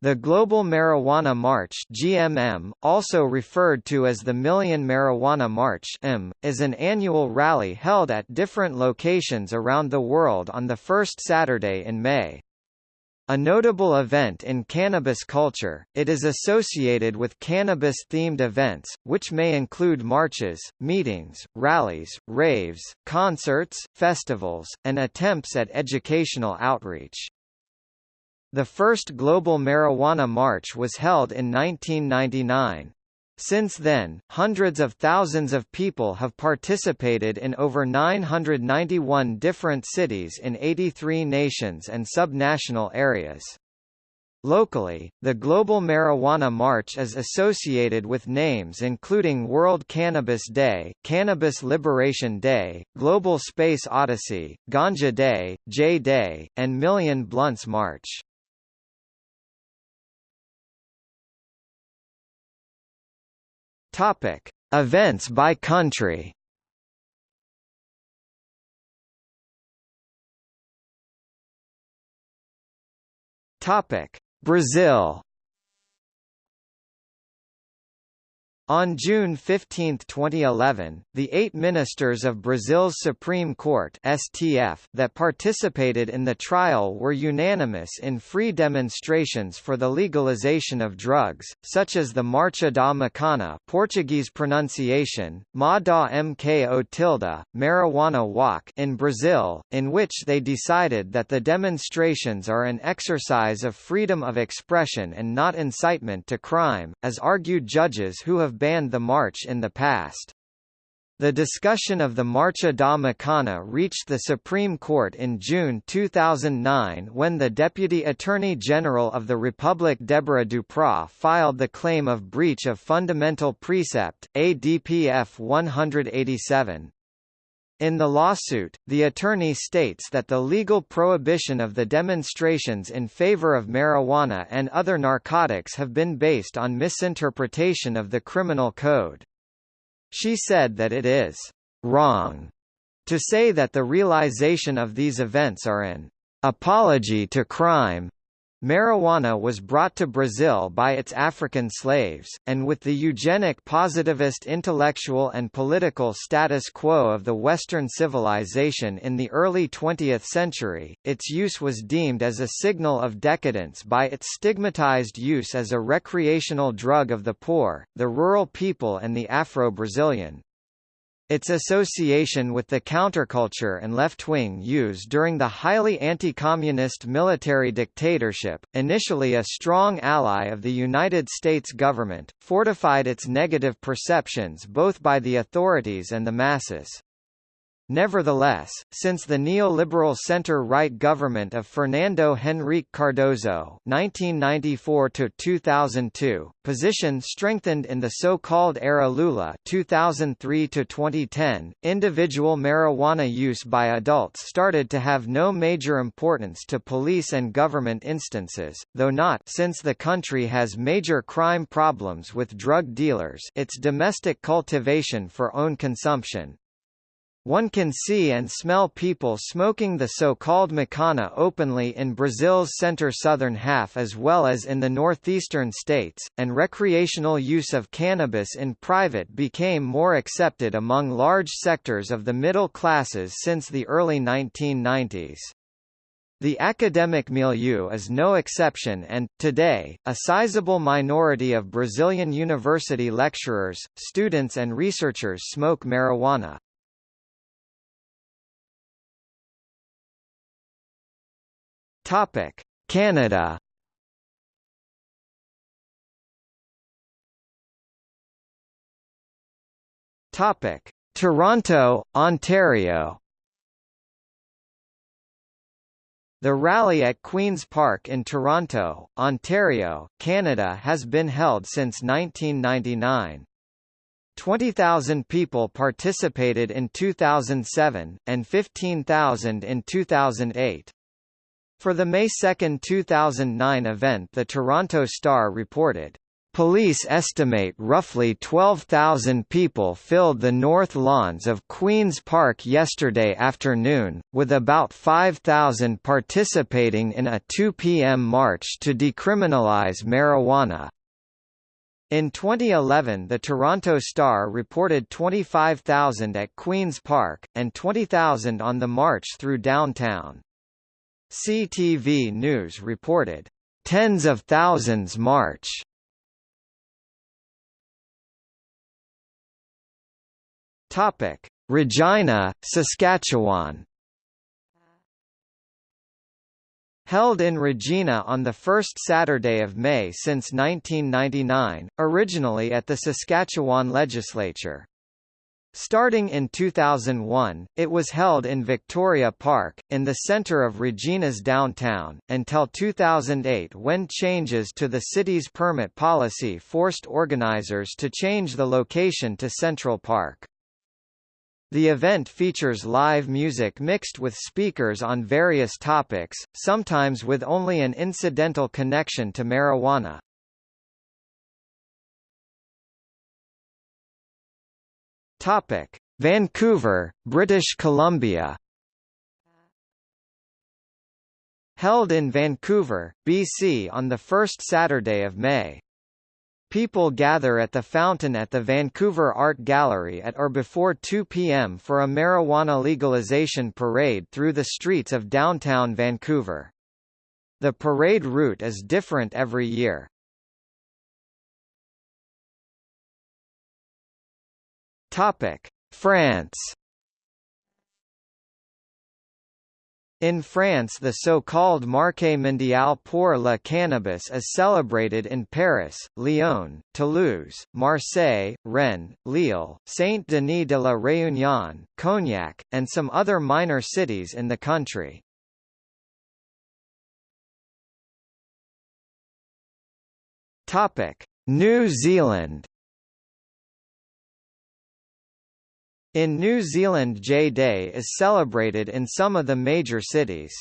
The Global Marijuana March GMM, also referred to as the Million Marijuana March M, is an annual rally held at different locations around the world on the first Saturday in May. A notable event in cannabis culture, it is associated with cannabis-themed events, which may include marches, meetings, rallies, raves, concerts, festivals, and attempts at educational outreach. The first global marijuana march was held in 1999. Since then, hundreds of thousands of people have participated in over 991 different cities in 83 nations and subnational areas. Locally, the Global Marijuana March is associated with names including World Cannabis Day, Cannabis Liberation Day, Global Space Odyssey, Ganja Day, J Day, and Million Blunts March. Topic: Events by country. Topic: Brazil. On June 15, 2011, the eight ministers of Brazil's Supreme Court STF that participated in the trial were unanimous in free demonstrations for the legalization of drugs, such as the Marcha da Maconha Portuguese pronunciation, Ma da Mko tilde, marijuana walk in Brazil, in which they decided that the demonstrations are an exercise of freedom of expression and not incitement to crime, as argued judges who have banned the march in the past. The discussion of the Marcha da Maconha reached the Supreme Court in June 2009 when the Deputy Attorney General of the Republic Deborah Duprat filed the claim of breach of fundamental precept, ADPF 187. In the lawsuit, the attorney states that the legal prohibition of the demonstrations in favor of marijuana and other narcotics have been based on misinterpretation of the criminal code. She said that it is wrong to say that the realization of these events are an apology to crime, Marijuana was brought to Brazil by its African slaves, and with the eugenic positivist intellectual and political status quo of the Western civilization in the early 20th century, its use was deemed as a signal of decadence by its stigmatized use as a recreational drug of the poor, the rural people and the Afro-Brazilian. Its association with the counterculture and left-wing use during the highly anti-communist military dictatorship, initially a strong ally of the United States government, fortified its negative perceptions both by the authorities and the masses. Nevertheless, since the neoliberal center-right government of Fernando Henrique Cardoso (1994–2002) position strengthened in the so-called Era Lula (2003–2010), individual marijuana use by adults started to have no major importance to police and government instances, though not since the country has major crime problems with drug dealers. Its domestic cultivation for own consumption, one can see and smell people smoking the so-called maconha openly in Brazil's center-southern half as well as in the northeastern states, and recreational use of cannabis in private became more accepted among large sectors of the middle classes since the early 1990s. The academic milieu is no exception and, today, a sizable minority of Brazilian university lecturers, students and researchers smoke marijuana. Topic: Canada. Topic: Toronto, Ontario. The rally at Queen's Park in Toronto, Ontario, Canada has been held since 1999. 20,000 people participated in 2007, and 15,000 in 2008. For the May 2, 2009 event the Toronto Star reported, Police estimate roughly 12,000 people filled the north lawns of Queen's Park yesterday afternoon, with about 5,000 participating in a 2 p.m. march to decriminalize marijuana. In 2011 the Toronto Star reported 25,000 at Queen's Park, and 20,000 on the march through downtown. CTV News reported, "...tens of thousands march." Regina, Saskatchewan. Held in Regina on the first Saturday of May since 1999, originally at the Saskatchewan Legislature. Starting in 2001, it was held in Victoria Park, in the centre of Regina's downtown, until 2008 when changes to the city's permit policy forced organisers to change the location to Central Park. The event features live music mixed with speakers on various topics, sometimes with only an incidental connection to marijuana. Topic: Vancouver, British Columbia. Held in Vancouver, BC on the first Saturday of May. People gather at the fountain at the Vancouver Art Gallery at or before 2 p.m. for a marijuana legalization parade through the streets of downtown Vancouver. The parade route is different every year. France. In France the so-called Marché mondial pour la cannabis is celebrated in Paris, Lyon, Toulouse, Marseille, Rennes, Lille, Saint-Denis de la Réunion, Cognac, and some other minor cities in the country. New Zealand In New Zealand J Day is celebrated in some of the major cities.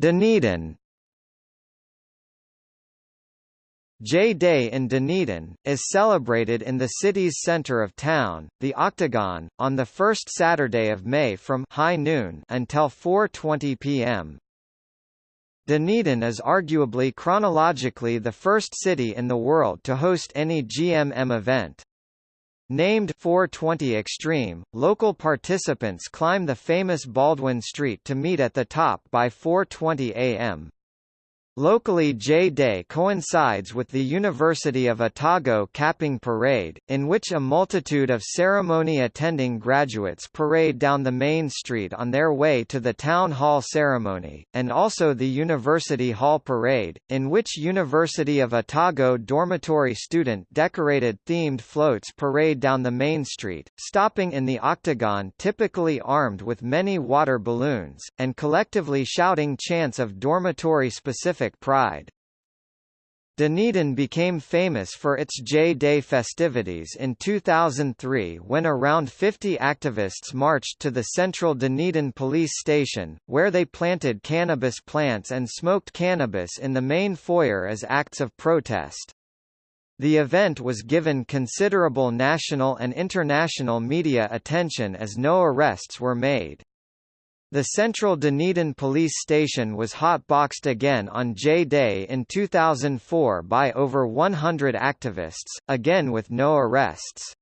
Dunedin J-Day in Dunedin, is celebrated in the city's centre of town, the Octagon, on the first Saturday of May from high noon until 4.20 pm. Dunedin is arguably chronologically the first city in the world to host any GMM event. Named 420 Extreme, local participants climb the famous Baldwin Street to meet at the top by 4.20 am. Locally J-Day coincides with the University of Otago Capping Parade, in which a multitude of ceremony-attending graduates parade down the main street on their way to the Town Hall ceremony, and also the University Hall Parade, in which University of Otago dormitory student-decorated themed floats parade down the main street, stopping in the octagon typically armed with many water balloons, and collectively shouting chants of dormitory-specific pride. Dunedin became famous for its J-Day festivities in 2003 when around 50 activists marched to the central Dunedin police station, where they planted cannabis plants and smoked cannabis in the main foyer as acts of protest. The event was given considerable national and international media attention as no arrests were made. The central Dunedin police station was hotboxed again on J-Day in 2004 by over 100 activists, again with no arrests.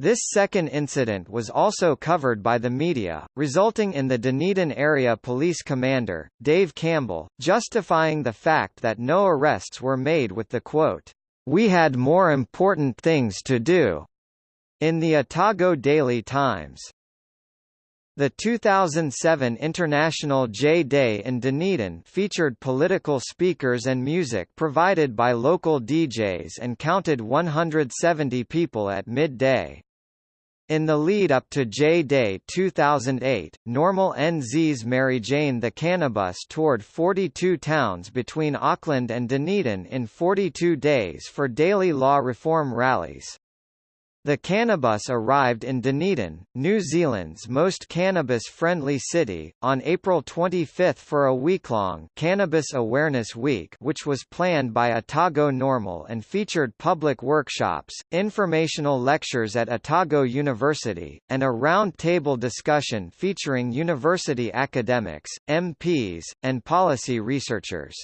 This second incident was also covered by the media, resulting in the Dunedin Area Police Commander, Dave Campbell, justifying the fact that no arrests were made with the quote, "We had more important things to do." In the Otago Daily Times. The 2007 International J-Day in Dunedin featured political speakers and music provided by local DJs and counted 170 people at midday. In the lead-up to J-Day 2008, NORML NZ's Mary Jane the Cannabus toured 42 towns between Auckland and Dunedin in 42 days for daily law reform rallies. The Cannabus arrived in Dunedin, New Zealand's most cannabis-friendly city, on April 25 for a week-long Cannabis Awareness Week which was planned by Otago NORML and featured public workshops, informational lectures at Otago University, and a round-table discussion featuring university academics, MPs, and policy researchers.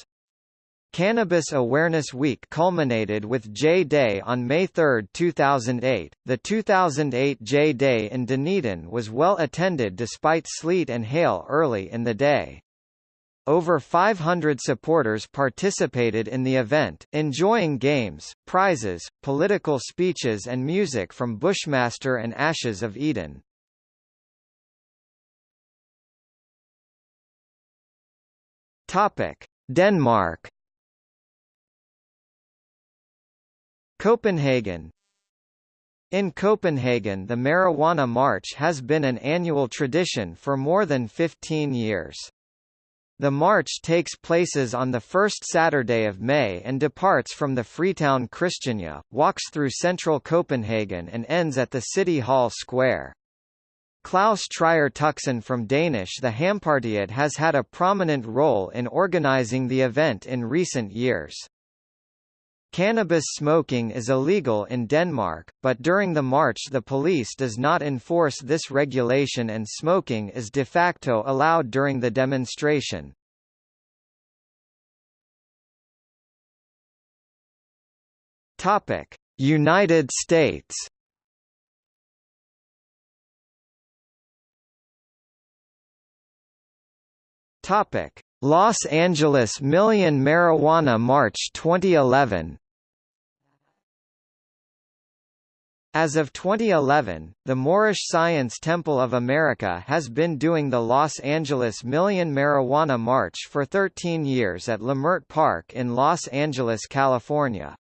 Cannabis Awareness Week culminated with J Day on May 3, 2008. The 2008 J Day in Dunedin was well attended despite sleet and hail early in the day. Over 500 supporters participated in the event, enjoying games, prizes, political speeches and music from Bushmaster and Ashes of Eden. Topic: Denmark Copenhagen In Copenhagen the Marijuana March has been an annual tradition for more than 15 years. The march takes places on the first Saturday of May and departs from the Freetown Christiania, walks through central Copenhagen and ends at the City Hall Square. Klaus Trier Tuxen from Danish The Hampepartiet has had a prominent role in organizing the event in recent years. Cannabis smoking is illegal in Denmark, but during the march the police does not enforce this regulation and smoking is de facto allowed during the demonstration. United States Los Angeles Million Marijuana March 2011 As of 2011, the Moorish Science Temple of America has been doing the Los Angeles Million Marijuana March for 13 years at Leimert Park in Los Angeles, California.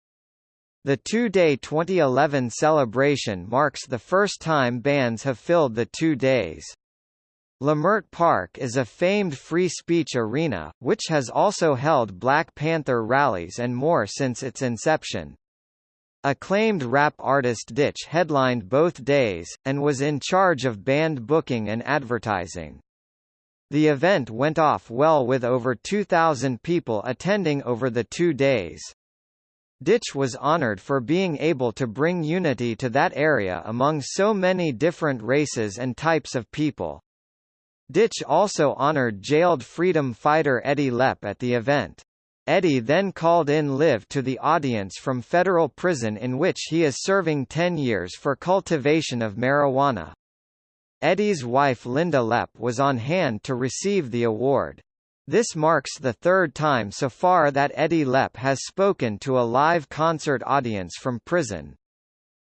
The two-day 2011 celebration marks the first time bands have filled the two days. Leimert Park is a famed free speech arena, which has also held Black Panther rallies and more since its inception. Acclaimed rap artist Ditch headlined both days, and was in charge of band booking and advertising. The event went off well with over 2,000 people attending over the two days. Ditch was honored for being able to bring unity to that area among so many different races and types of people. Ditch also honored jailed freedom fighter Eddie Lepp at the event. Eddie then called in Liv to the audience from federal prison in which he is serving 10 years for cultivation of marijuana. Eddie's wife Linda Lepp was on hand to receive the award. This marks the third time so far that Eddie Lepp has spoken to a live concert audience from prison.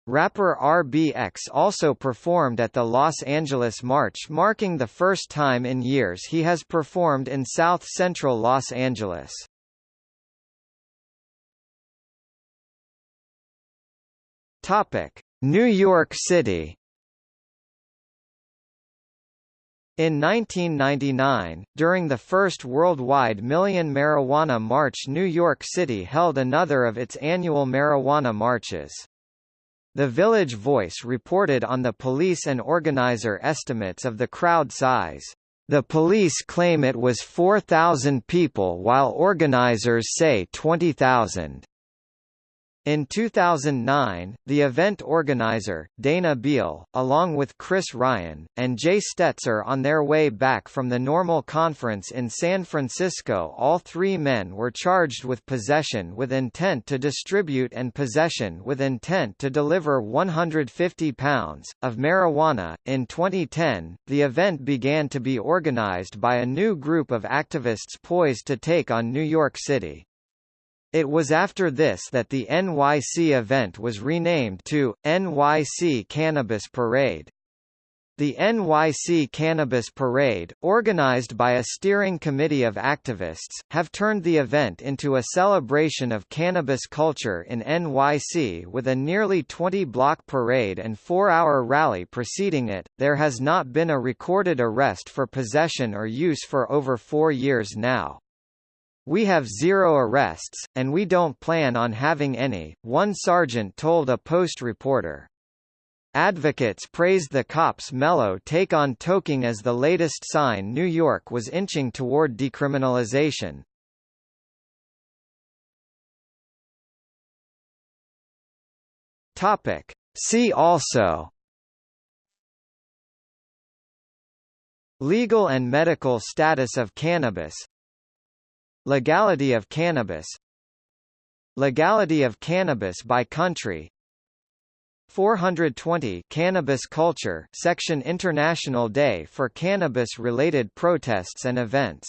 Rapper RBX also performed at the Los Angeles March marking the first time in years he has performed in South Central Los Angeles. New York City In 1999, during the first worldwide Million Marijuana March New York City held another of its annual marijuana marches. The Village Voice reported on the police and organizer estimates of the crowd size. The police claim it was 4,000 people while organizers say 20,000. In 2009, the event organizer, Dana Beal, along with Chris Ryan, and Jay Stetzer on their way back from the NORML conference in San Francisco all three men were charged with possession with intent to distribute and possession with intent to deliver 150 pounds, of marijuana. In 2010, the event began to be organized by a new group of activists poised to take on New York City. It was after this that the NYC event was renamed to, NYC Cannabis Parade. The NYC Cannabis Parade, organized by a steering committee of activists, have turned the event into a celebration of cannabis culture in NYC with a nearly 20-block parade and four-hour rally preceding it. There has not been a recorded arrest for possession or use for over four years now. We have zero arrests, and we don't plan on having any, one sergeant told a Post reporter. Advocates praised the cops' mellow take on toking as the latest sign New York was inching toward decriminalization. Topic. See also Legal and medical status of cannabis Legality of cannabis. Legality of cannabis by country. 420 Cannabis Culture Section International Day for Cannabis-related protests and events